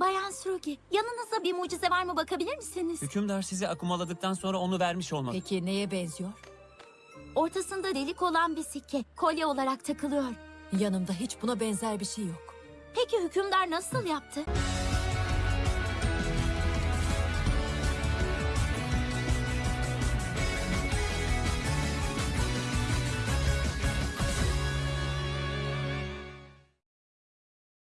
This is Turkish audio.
Bayan Srugi, yanınızda bir mucize var mı bakabilir misiniz? Hükümdar sizi akumaladıktan sonra onu vermiş olmalı. Peki neye benziyor? Ortasında delik olan bir sikke, kolye olarak takılıyor. Yanımda hiç buna benzer bir şey yok. Peki hükümdar nasıl yaptı?